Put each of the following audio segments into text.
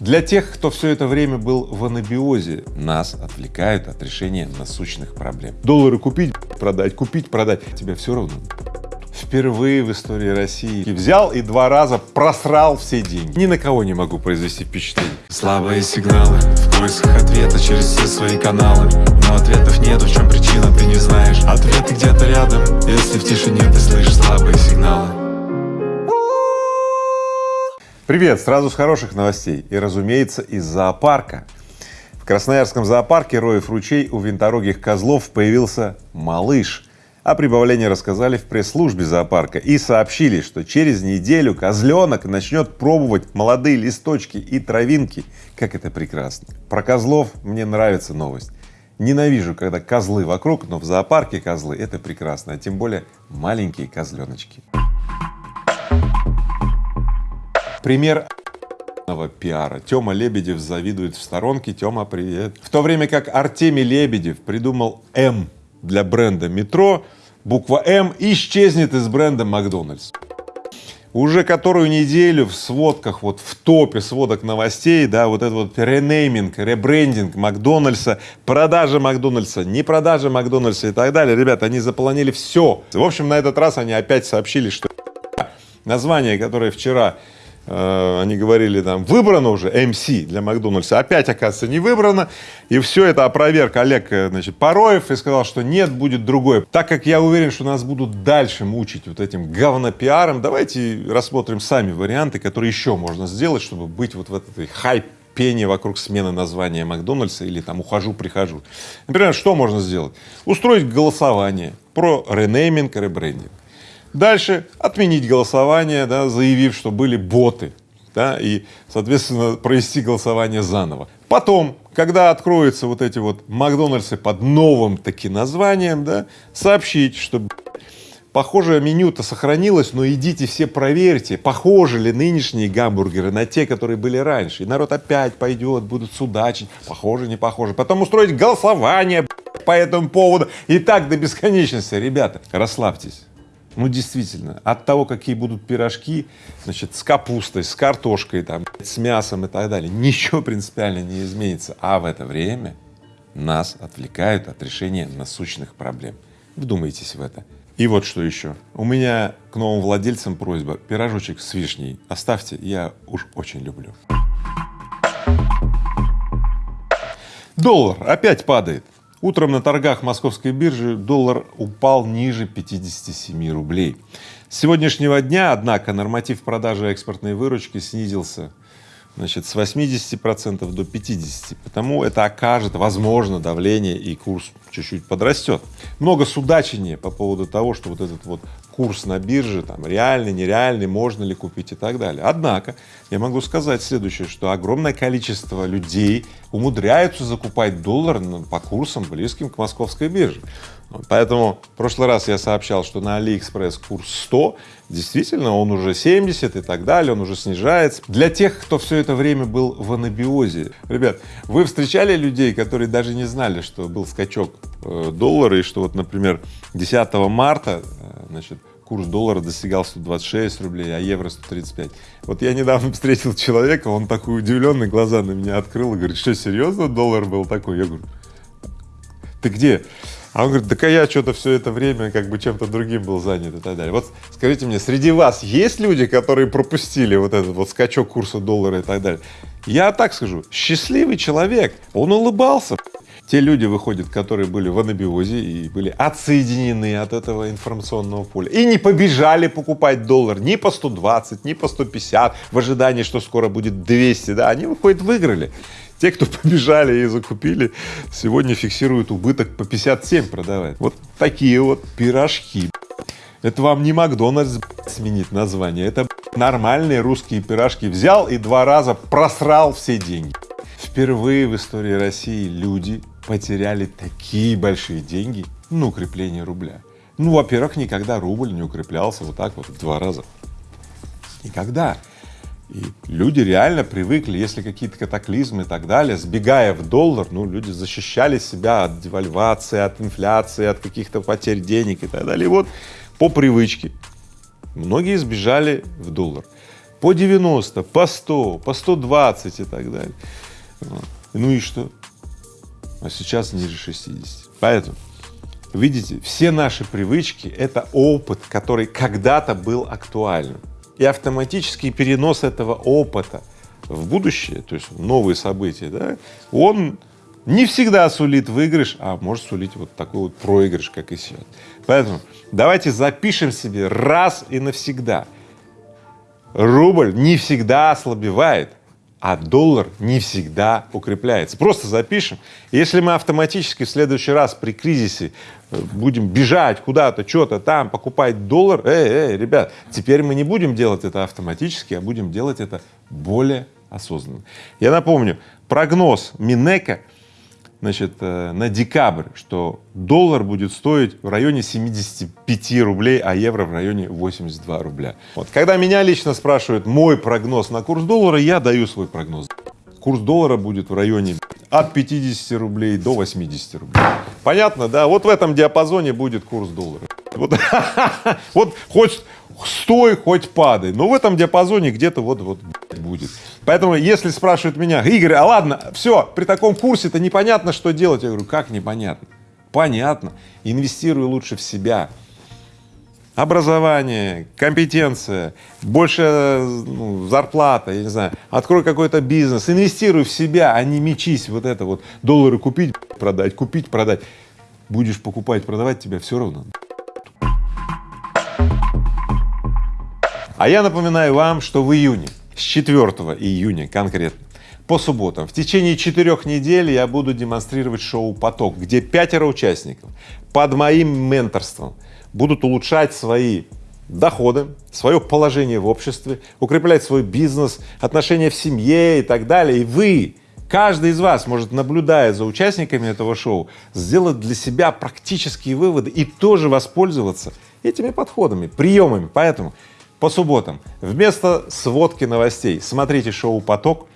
Для тех, кто все это время был в анабиозе, нас отвлекают от решения насущных проблем. Доллары купить, продать, купить, продать, тебе все равно. Впервые в истории России взял и два раза просрал все деньги. Ни на кого не могу произвести впечатление. Слабые сигналы в поисках ответа через все свои каналы Но ответов нету, в чем причина, ты не знаешь Ответы где-то рядом, если в тишине ты слышишь слабые сигналы Привет! Сразу с хороших новостей и, разумеется, из зоопарка. В Красноярском зоопарке Роев ручей у винторогих козлов появился малыш. О прибавлении рассказали в пресс-службе зоопарка и сообщили, что через неделю козленок начнет пробовать молодые листочки и травинки. Как это прекрасно! Про козлов мне нравится новость. Ненавижу, когда козлы вокруг, но в зоопарке козлы — это прекрасно, а тем более маленькие козленочки. Пример пиара. Тёма Лебедев завидует в сторонке. Тёма, привет. В то время как Артемий Лебедев придумал М для бренда метро, буква М исчезнет из бренда Макдональдс. Уже которую неделю в сводках, вот в топе сводок новостей, да, вот этот вот ренейминг, ребрендинг Макдональдса, продажа Макдональдса, не продажа Макдональдса и так далее. Ребята, они заполонили все. В общем, на этот раз они опять сообщили, что название, которое вчера они говорили там, выбрано уже MC для Макдональдса, опять, оказывается, не выбрано, и все это опроверг Олег, э, значит, Пороев и сказал, что нет, будет другое. Так как я уверен, что нас будут дальше мучить вот этим говнопиаром, давайте рассмотрим сами варианты, которые еще можно сделать, чтобы быть вот в этой хайп пение вокруг смены названия Макдональдса или там ухожу-прихожу. Например, что можно сделать? Устроить голосование про ренейминг, ребрендинг. Дальше отменить голосование, да, заявив, что были боты, да, и, соответственно, провести голосование заново. Потом, когда откроются вот эти вот Макдональдсы под новым таки названием, да, сообщить, что похожее меню-то сохранилось, но идите все проверьте, похожи ли нынешние гамбургеры на те, которые были раньше. И народ опять пойдет, будут судачить, похоже, не похоже. Потом устроить голосование по этому поводу и так до бесконечности. Ребята, расслабьтесь. Ну, действительно, от того, какие будут пирожки, значит, с капустой, с картошкой, там, с мясом и так далее, ничего принципиально не изменится. А в это время нас отвлекают от решения насущных проблем. Вдумайтесь в это. И вот что еще. У меня к новым владельцам просьба. Пирожочек с вишней оставьте, я уж очень люблю. Доллар опять падает. Утром на торгах московской биржи доллар упал ниже 57 рублей. С сегодняшнего дня, однако, норматив продажи экспортной выручки снизился значит, с 80 процентов до 50, потому это окажет, возможно, давление и курс чуть-чуть подрастет. Много судачения по поводу того, что вот этот вот курс на бирже, там, реальный, нереальный, можно ли купить и так далее. Однако, я могу сказать следующее, что огромное количество людей умудряются закупать доллар по курсам, близким к московской бирже. Поэтому в прошлый раз я сообщал, что на Алиэкспресс курс 100, действительно он уже 70 и так далее, он уже снижается. Для тех, кто все это время был в анабиозе, ребят, вы встречали людей, которые даже не знали, что был скачок э, доллара и что вот, например, 10 марта, э, значит, курс доллара достигал 126 рублей, а евро 135. Вот я недавно встретил человека, он такой удивленный, глаза на меня открыл и говорит, что серьезно доллар был такой? Я говорю, ты где? А он говорит, да я что-то все это время как бы чем-то другим был занят и так далее. Вот скажите мне, среди вас есть люди, которые пропустили вот этот вот скачок курса доллара и так далее? Я так скажу, счастливый человек, он улыбался. Те люди выходят, которые были в анабиозе и были отсоединены от этого информационного поля и не побежали покупать доллар ни по 120, ни по 150 в ожидании, что скоро будет 200, да, они выходят, выиграли. Те, кто побежали и закупили, сегодня фиксируют убыток по 57 продавать. Вот такие вот пирожки. Это вам не Макдональдс сменить название, это нормальные русские пирожки. Взял и два раза просрал все деньги. Впервые в истории России люди потеряли такие большие деньги на укрепление рубля. Ну, во-первых, никогда рубль не укреплялся вот так вот в два раза. Никогда. И люди реально привыкли, если какие-то катаклизмы и так далее, сбегая в доллар, ну, люди защищали себя от девальвации, от инфляции, от каких-то потерь денег и так далее. И вот по привычке многие сбежали в доллар. по 90, по 100, по 120 и так далее. Ну и что? А сейчас ниже 60. Поэтому, видите, все наши привычки — это опыт, который когда-то был актуальным. И автоматический перенос этого опыта в будущее, то есть новые события, да, он не всегда сулит выигрыш, а может сулить вот такой вот проигрыш, как и сейчас. Поэтому давайте запишем себе раз и навсегда. Рубль не всегда ослабевает, а доллар не всегда укрепляется. Просто запишем. Если мы автоматически в следующий раз при кризисе э, будем бежать куда-то, что-то там, покупать доллар, эй, эй, ребят, теперь мы не будем делать это автоматически, а будем делать это более осознанно. Я напомню, прогноз Минека значит, э, на декабрь, что доллар будет стоить в районе 75 рублей, а евро в районе 82 рубля. Вот. Когда меня лично спрашивают мой прогноз на курс доллара, я даю свой прогноз. Курс доллара будет в районе от 50 рублей до 80 рублей. Понятно, да? Вот в этом диапазоне будет курс доллара. Вот, вот хоть стой, хоть падай, но в этом диапазоне где-то вот, вот будет. Поэтому, если спрашивают меня, Игорь, а ладно, все, при таком курсе-то непонятно, что делать. Я говорю, как непонятно? Понятно. Инвестируй лучше в себя. Образование, компетенция, больше ну, зарплата, я не знаю, открой какой-то бизнес, инвестируй в себя, а не мечись вот это вот, доллары купить, продать, купить, продать. Будешь покупать, продавать, тебя все равно. А я напоминаю вам, что в июне, с 4 июня конкретно, по субботам, в течение четырех недель я буду демонстрировать шоу «Поток», где пятеро участников под моим менторством будут улучшать свои доходы, свое положение в обществе, укреплять свой бизнес, отношения в семье и так далее. И вы, каждый из вас может, наблюдая за участниками этого шоу, сделать для себя практические выводы и тоже воспользоваться этими подходами, приемами. Поэтому по субботам вместо сводки новостей смотрите шоу «Поток»,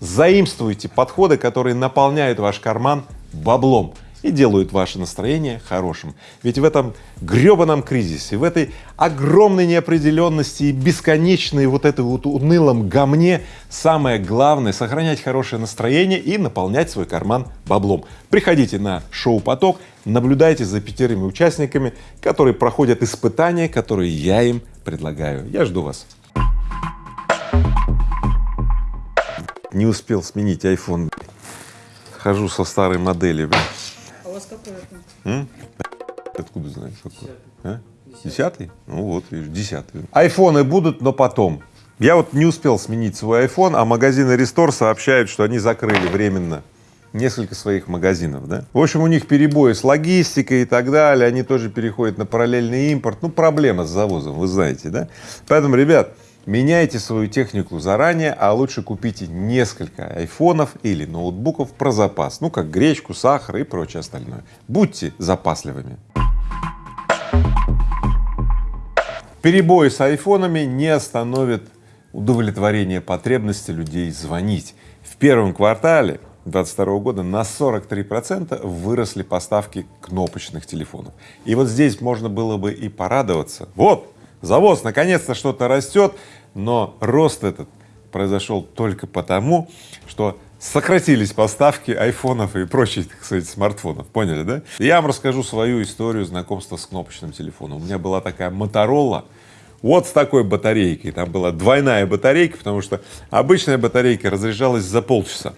заимствуйте подходы, которые наполняют ваш карман баблом и делают ваше настроение хорошим. Ведь в этом гребаном кризисе, в этой огромной неопределенности и бесконечной вот этой вот унылом гамне самое главное — сохранять хорошее настроение и наполнять свой карман баблом. Приходите на шоу «Поток», наблюдайте за пятерыми участниками, которые проходят испытания, которые я им предлагаю. Я жду вас. Не успел сменить iPhone. Хожу со старой модели. А у вас какой iPhone? Откуда знаешь какой? А? Десятый? Ну вот, видишь, десятый. Айфоны будут, но потом. Я вот не успел сменить свой iPhone, а магазины Restore сообщают, что они закрыли временно несколько своих магазинов, да. В общем, у них перебои с логистикой и так далее, они тоже переходят на параллельный импорт, ну, проблема с завозом, вы знаете, да. Поэтому, ребят, меняйте свою технику заранее, а лучше купите несколько айфонов или ноутбуков про запас, ну, как гречку, сахар и прочее остальное. Будьте запасливыми. Перебои с айфонами не остановят удовлетворение потребности людей звонить. В первом квартале 2022 года на 43 процента выросли поставки кнопочных телефонов. И вот здесь можно было бы и порадоваться. Вот, завоз наконец-то что-то растет, но рост этот произошел только потому, что сократились поставки айфонов и прочих, сказать, смартфонов, поняли, да? Я вам расскажу свою историю знакомства с кнопочным телефоном. У меня была такая Motorola, вот с такой батарейкой, там была двойная батарейка, потому что обычная батарейка разряжалась за полчаса,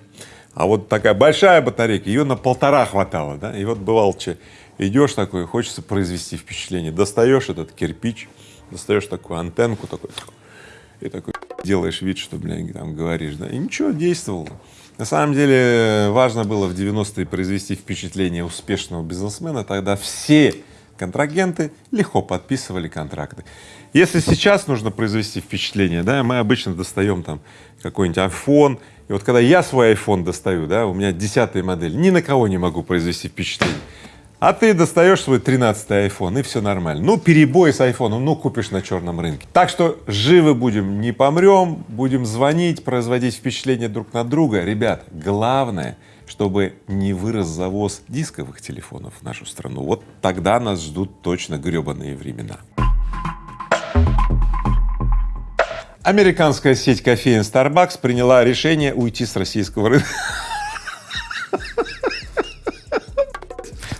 а вот такая большая батарейка, ее на полтора хватало, да, и вот бывало, что идешь такой, хочется произвести впечатление, достаешь этот кирпич, достаешь такую антенку, такой, и такой делаешь вид, что, блин, там говоришь, да, и ничего, действовало. На самом деле важно было в 90-е произвести впечатление успешного бизнесмена, тогда все контрагенты легко подписывали контракты. Если сейчас нужно произвести впечатление, да, мы обычно достаем там какой-нибудь iPhone, и вот когда я свой iPhone достаю, да, у меня десятая модель, ни на кого не могу произвести впечатление. А ты достаешь свой тринадцатый iPhone и все нормально. Ну, перебой с айфоном, ну, купишь на черном рынке. Так что живы будем, не помрем, будем звонить, производить впечатление друг на друга. Ребят, главное, чтобы не вырос завоз дисковых телефонов в нашу страну. Вот тогда нас ждут точно гребаные времена. Американская сеть кофеин Starbucks приняла решение уйти с российского рынка.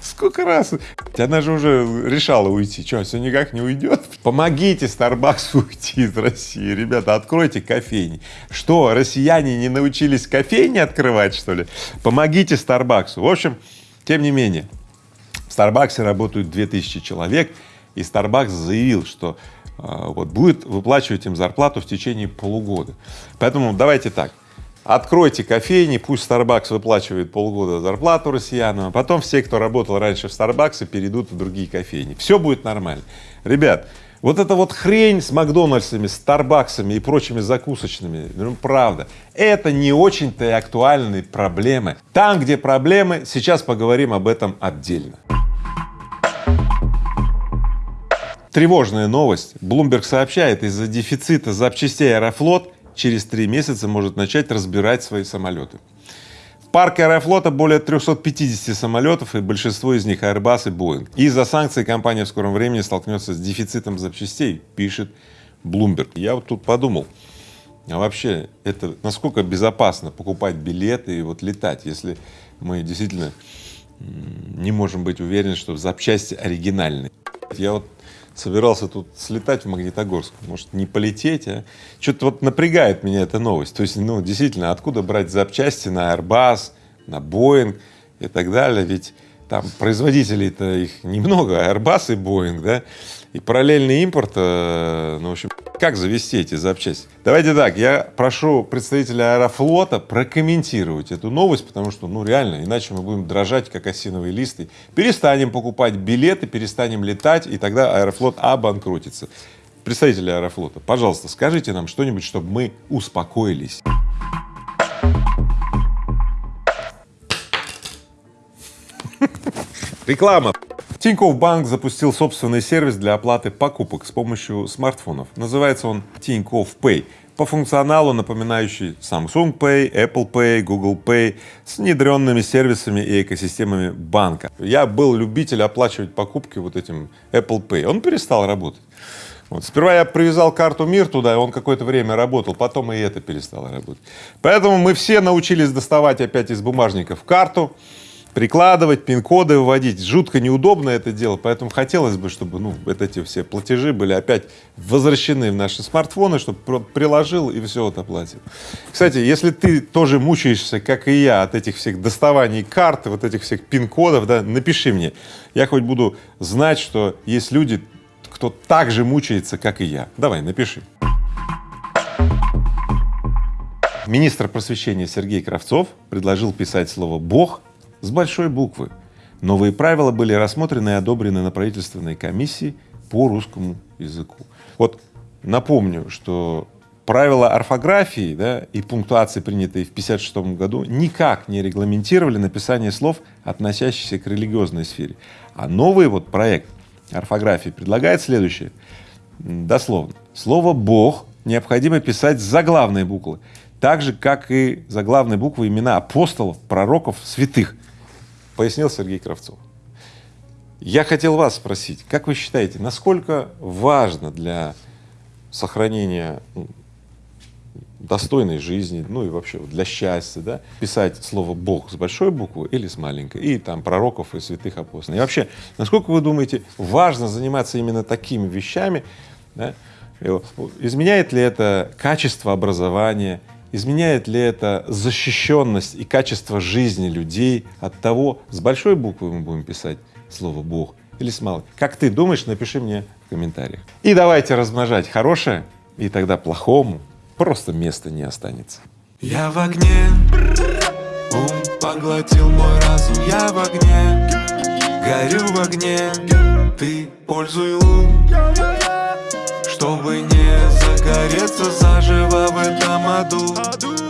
Сколько раз? Она же уже решала уйти. Что, все никак не уйдет? Помогите Starbucks уйти из России. Ребята, откройте кофейни. Что, россияне не научились кофейни открывать, что ли? Помогите Starbucks. В общем, тем не менее, в Starbucks работают 2000 человек, и Starbucks заявил, что вот будет выплачивать им зарплату в течение полугода. Поэтому давайте так, Откройте кофейни, пусть Starbucks выплачивает полгода зарплату россиянам, а потом все, кто работал раньше в Starbucks, перейдут в другие кофейни. Все будет нормально. Ребят, вот эта вот хрень с Макдональдсами, Старбаксами и прочими закусочными, ну правда, это не очень-то и актуальные проблемы. Там, где проблемы, сейчас поговорим об этом отдельно. Тревожная новость. Bloomberg сообщает, из-за дефицита запчастей Аэрофлот через три месяца может начать разбирать свои самолеты. В парке Аэрофлота более 350 самолетов, и большинство из них Airbus и Boeing. Из-за санкций компания в скором времени столкнется с дефицитом запчастей, пишет Bloomberg. Я вот тут подумал, а вообще это насколько безопасно покупать билеты и вот летать, если мы действительно не можем быть уверены, что запчасти оригинальные. Я вот собирался тут слетать в Магнитогорск, может не полететь, а? Что-то вот напрягает меня эта новость. То есть, ну, действительно, откуда брать запчасти на Airbus, на Boeing и так далее, ведь там производителей-то их немного, Airbus и Boeing, да, и параллельный импорт, э, ну, в общем, как завести эти запчасти? Давайте так, я прошу представителя Аэрофлота прокомментировать эту новость, потому что, ну, реально, иначе мы будем дрожать, как осиновые листы. Перестанем покупать билеты, перестанем летать, и тогда Аэрофлот обанкротится. Представители Аэрофлота, пожалуйста, скажите нам что-нибудь, чтобы мы успокоились. Реклама. Тинькофф Банк запустил собственный сервис для оплаты покупок с помощью смартфонов. Называется он Тинькофф Pay. По функционалу напоминающий Samsung Pay, Apple Pay, Google Pay с внедренными сервисами и экосистемами банка. Я был любитель оплачивать покупки вот этим Apple Pay. Он перестал работать. Вот. Сперва я привязал карту МИР туда, и он какое-то время работал, потом и это перестало работать. Поэтому мы все научились доставать опять из бумажников карту, прикладывать, пин-коды выводить. Жутко неудобно это делать, поэтому хотелось бы, чтобы ну, вот эти все платежи были опять возвращены в наши смартфоны, чтобы приложил и все это оплатил. Кстати, если ты тоже мучаешься, как и я, от этих всех доставаний карт, вот этих всех пин-кодов, да, напиши мне. Я хоть буду знать, что есть люди, кто так же мучается, как и я. Давай, напиши. Министр просвещения Сергей Кравцов предложил писать слово «Бог» с большой буквы. Новые правила были рассмотрены и одобрены на правительственной комиссии по русскому языку. Вот напомню, что правила орфографии да, и пунктуации, принятые в 1956 году, никак не регламентировали написание слов, относящихся к религиозной сфере. А новый вот проект орфографии предлагает следующее, дословно. Слово «Бог» необходимо писать с заглавной буквы, так же, как и заглавные буквы имена апостолов, пророков, святых пояснил Сергей Кравцов. Я хотел вас спросить, как вы считаете, насколько важно для сохранения ну, достойной жизни, ну и вообще для счастья, да, писать слово Бог с большой буквы или с маленькой, и там пророков и святых апостолов. И вообще, насколько вы думаете, важно заниматься именно такими вещами, да? изменяет ли это качество образования, Изменяет ли это защищенность и качество жизни людей от того, с большой буквы мы будем писать слово Бог или с малой? Как ты думаешь, напиши мне в комментариях. И давайте размножать хорошее, и тогда плохому просто места не останется. Я в огне, ум поглотил мой разум, я в огне, горю в огне, ты пользуй ум, чтобы не загореться заживо в этом аду